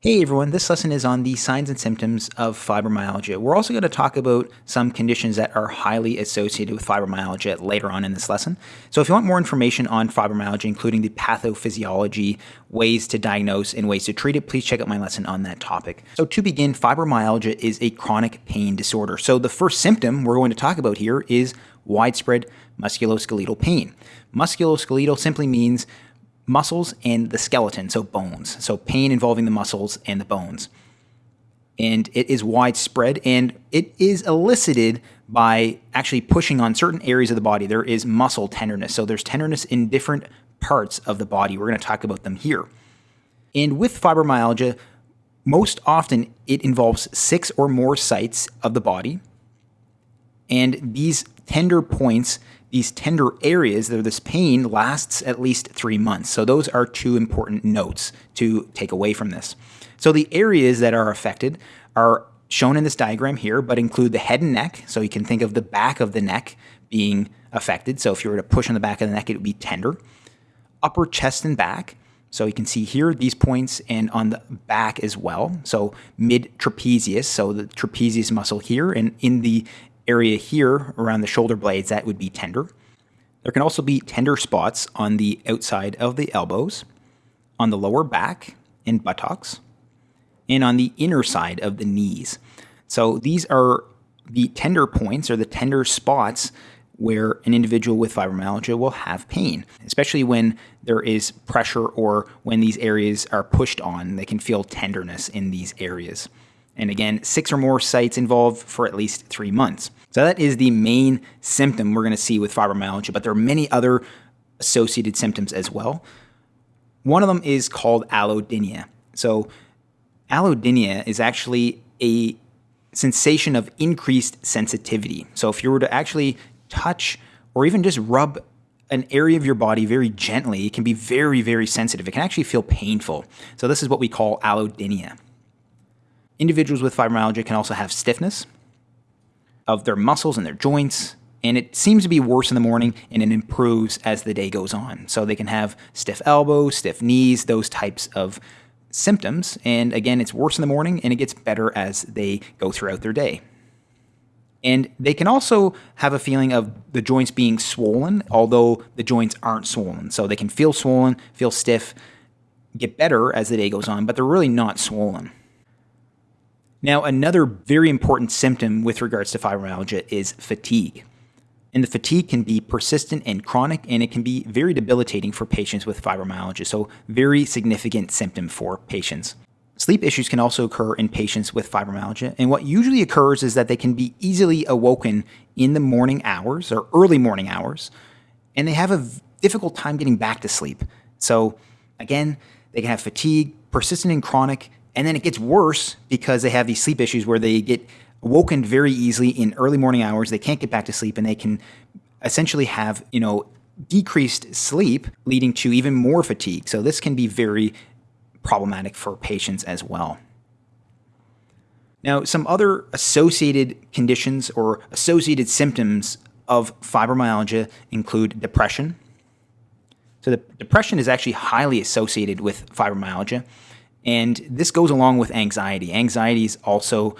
Hey everyone, this lesson is on the signs and symptoms of fibromyalgia. We're also going to talk about some conditions that are highly associated with fibromyalgia later on in this lesson. So if you want more information on fibromyalgia, including the pathophysiology, ways to diagnose, and ways to treat it, please check out my lesson on that topic. So to begin, fibromyalgia is a chronic pain disorder. So the first symptom we're going to talk about here is widespread musculoskeletal pain. Musculoskeletal simply means muscles and the skeleton, so bones. So pain involving the muscles and the bones. And it is widespread and it is elicited by actually pushing on certain areas of the body. There is muscle tenderness. So there's tenderness in different parts of the body. We're going to talk about them here. And with fibromyalgia, most often it involves six or more sites of the body. And these tender points these tender areas, this pain lasts at least three months. So those are two important notes to take away from this. So the areas that are affected are shown in this diagram here, but include the head and neck. So you can think of the back of the neck being affected. So if you were to push on the back of the neck, it would be tender. Upper chest and back. So you can see here these points and on the back as well. So mid trapezius, so the trapezius muscle here, and in the area here around the shoulder blades, that would be tender. There can also be tender spots on the outside of the elbows, on the lower back and buttocks, and on the inner side of the knees. So these are the tender points or the tender spots where an individual with fibromyalgia will have pain, especially when there is pressure or when these areas are pushed on. They can feel tenderness in these areas. And again, six or more sites involved for at least three months. So that is the main symptom we're going to see with fibromyalgia, but there are many other associated symptoms as well. One of them is called allodynia. So allodynia is actually a sensation of increased sensitivity. So if you were to actually touch or even just rub an area of your body very gently, it can be very, very sensitive. It can actually feel painful. So this is what we call allodynia. Individuals with fibromyalgia can also have stiffness of their muscles and their joints, and it seems to be worse in the morning and it improves as the day goes on. So they can have stiff elbows, stiff knees, those types of symptoms. And again, it's worse in the morning and it gets better as they go throughout their day. And they can also have a feeling of the joints being swollen, although the joints aren't swollen. So they can feel swollen, feel stiff, get better as the day goes on, but they're really not swollen. Now, another very important symptom with regards to fibromyalgia is fatigue. And the fatigue can be persistent and chronic, and it can be very debilitating for patients with fibromyalgia. So, very significant symptom for patients. Sleep issues can also occur in patients with fibromyalgia, and what usually occurs is that they can be easily awoken in the morning hours or early morning hours, and they have a difficult time getting back to sleep. So, again, they can have fatigue, persistent and chronic, and then it gets worse because they have these sleep issues where they get woken very easily in early morning hours. They can't get back to sleep and they can essentially have, you know, decreased sleep leading to even more fatigue. So this can be very problematic for patients as well. Now, some other associated conditions or associated symptoms of fibromyalgia include depression. So the depression is actually highly associated with fibromyalgia. And this goes along with anxiety. Anxiety is also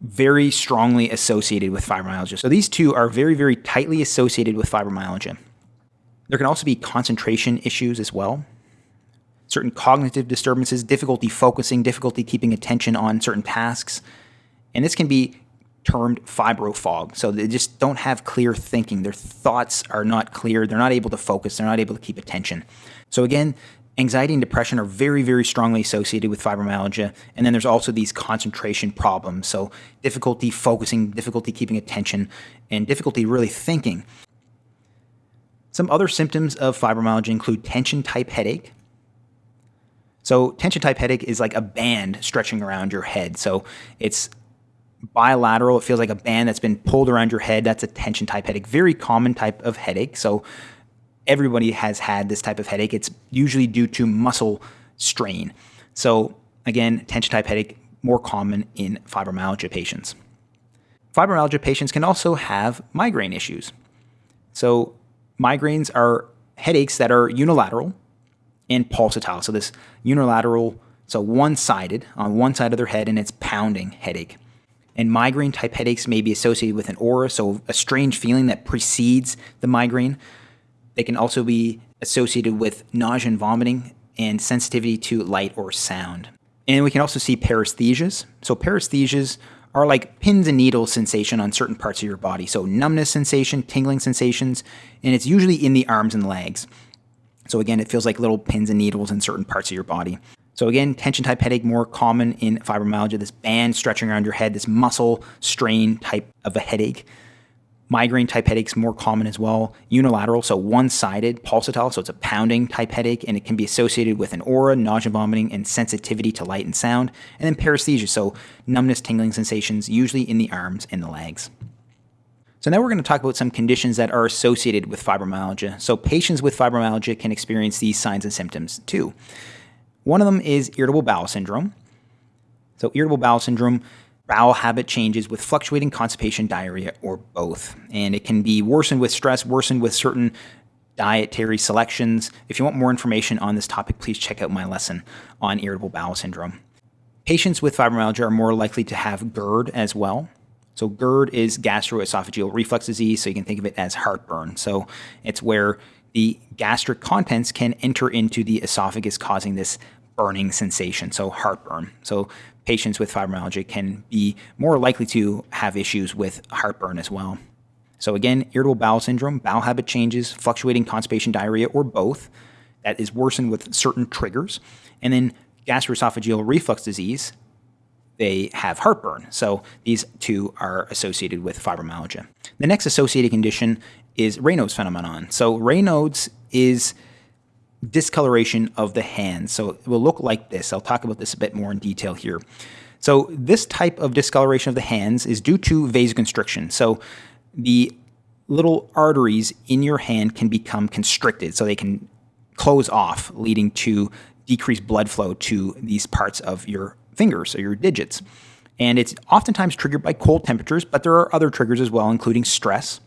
very strongly associated with fibromyalgia. So these two are very, very tightly associated with fibromyalgia. There can also be concentration issues as well. Certain cognitive disturbances, difficulty focusing, difficulty keeping attention on certain tasks. And this can be termed fibrofog. So they just don't have clear thinking. Their thoughts are not clear. They're not able to focus. They're not able to keep attention. So again, Anxiety and depression are very, very strongly associated with fibromyalgia. And then there's also these concentration problems. So, difficulty focusing, difficulty keeping attention, and difficulty really thinking. Some other symptoms of fibromyalgia include tension type headache. So, tension type headache is like a band stretching around your head. So, it's bilateral. It feels like a band that's been pulled around your head. That's a tension type headache. Very common type of headache. So, everybody has had this type of headache. It's usually due to muscle strain. So, again, tension type headache more common in fibromyalgia patients. Fibromyalgia patients can also have migraine issues. So, migraines are headaches that are unilateral and pulsatile. So, this unilateral so one sided on one side of their head, and it's pounding headache. And migraine type headaches may be associated with an aura, so a strange feeling that precedes the migraine. They can also be associated with nausea and vomiting and sensitivity to light or sound. And we can also see paresthesias. So paresthesias are like pins and needles sensation on certain parts of your body. So numbness sensation, tingling sensations, and it's usually in the arms and legs. So again, it feels like little pins and needles in certain parts of your body. So again, tension type headache more common in fibromyalgia, this band stretching around your head, this muscle strain type of a headache. Migraine type headaches more common as well. Unilateral, so one-sided pulsatile, so it's a pounding type headache, and it can be associated with an aura, nausea, vomiting, and sensitivity to light and sound. And then paresthesia, so numbness, tingling sensations, usually in the arms and the legs. So now we're going to talk about some conditions that are associated with fibromyalgia. So patients with fibromyalgia can experience these signs and symptoms too. One of them is irritable bowel syndrome. So irritable bowel syndrome bowel habit changes with fluctuating constipation, diarrhea, or both. And it can be worsened with stress, worsened with certain dietary selections. If you want more information on this topic, please check out my lesson on irritable bowel syndrome. Patients with fibromyalgia are more likely to have GERD as well. So GERD is gastroesophageal reflux disease, so you can think of it as heartburn. So it's where the gastric contents can enter into the esophagus, causing this burning sensation, so heartburn. So patients with fibromyalgia can be more likely to have issues with heartburn as well. So again, irritable bowel syndrome, bowel habit changes, fluctuating constipation, diarrhea, or both, that is worsened with certain triggers. And then gastroesophageal reflux disease, they have heartburn. So these two are associated with fibromyalgia. The next associated condition is Raynaud's phenomenon. So Raynaud's is discoloration of the hands. So it will look like this. I'll talk about this a bit more in detail here. So this type of discoloration of the hands is due to vasoconstriction. So the little arteries in your hand can become constricted, so they can close off, leading to decreased blood flow to these parts of your fingers or your digits. And it's oftentimes triggered by cold temperatures, but there are other triggers as well, including stress.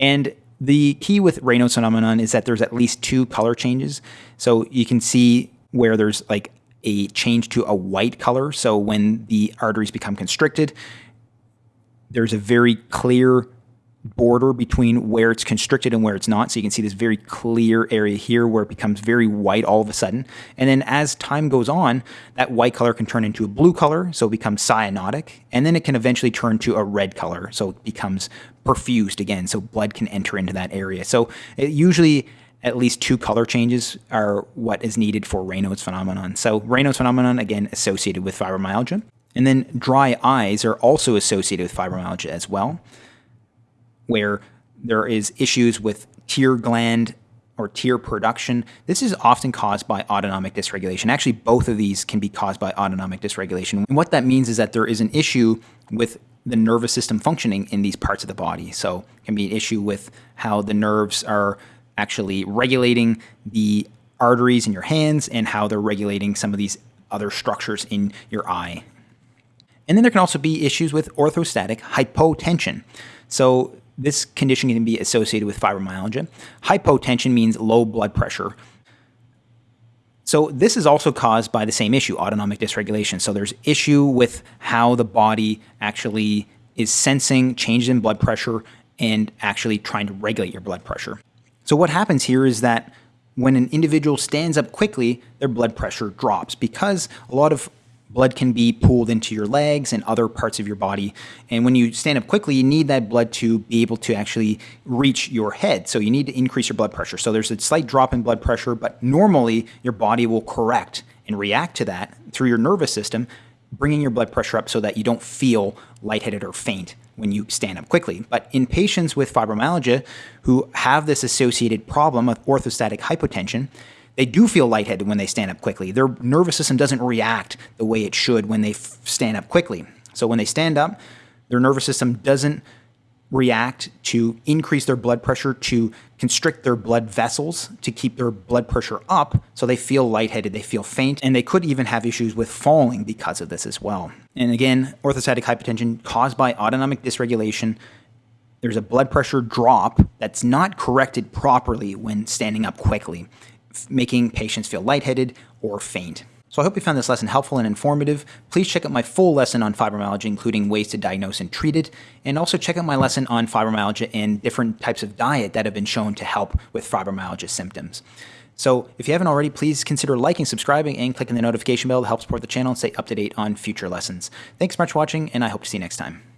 And the key with Raynaud's phenomenon is that there's at least two color changes. So you can see where there's like a change to a white color. So when the arteries become constricted, there's a very clear border between where it's constricted and where it's not. So you can see this very clear area here where it becomes very white all of a sudden. And then as time goes on, that white color can turn into a blue color, so it becomes cyanotic. And then it can eventually turn to a red color, so it becomes perfused again, so blood can enter into that area. So it usually at least two color changes are what is needed for Raynaud's phenomenon. So Raynaud's phenomenon, again, associated with fibromyalgia. And then dry eyes are also associated with fibromyalgia as well where there is issues with tear gland or tear production. This is often caused by autonomic dysregulation. Actually, both of these can be caused by autonomic dysregulation. And what that means is that there is an issue with the nervous system functioning in these parts of the body. So it can be an issue with how the nerves are actually regulating the arteries in your hands and how they're regulating some of these other structures in your eye. And then there can also be issues with orthostatic hypotension. So this condition can be associated with fibromyalgia. Hypotension means low blood pressure. So this is also caused by the same issue, autonomic dysregulation. So there's issue with how the body actually is sensing changes in blood pressure and actually trying to regulate your blood pressure. So what happens here is that when an individual stands up quickly, their blood pressure drops because a lot of blood can be pooled into your legs and other parts of your body. And when you stand up quickly, you need that blood to be able to actually reach your head. So you need to increase your blood pressure. So there's a slight drop in blood pressure, but normally your body will correct and react to that through your nervous system, bringing your blood pressure up so that you don't feel lightheaded or faint when you stand up quickly. But in patients with fibromyalgia who have this associated problem of orthostatic hypotension, they do feel lightheaded when they stand up quickly. Their nervous system doesn't react the way it should when they stand up quickly. So when they stand up, their nervous system doesn't react to increase their blood pressure, to constrict their blood vessels, to keep their blood pressure up, so they feel lightheaded, they feel faint, and they could even have issues with falling because of this as well. And again, orthostatic hypotension caused by autonomic dysregulation. There's a blood pressure drop that's not corrected properly when standing up quickly making patients feel lightheaded or faint. So I hope you found this lesson helpful and informative. Please check out my full lesson on fibromyalgia, including ways to diagnose and treat it, and also check out my lesson on fibromyalgia and different types of diet that have been shown to help with fibromyalgia symptoms. So if you haven't already, please consider liking, subscribing, and clicking the notification bell to help support the channel and stay up to date on future lessons. Thanks so much for watching, and I hope to see you next time.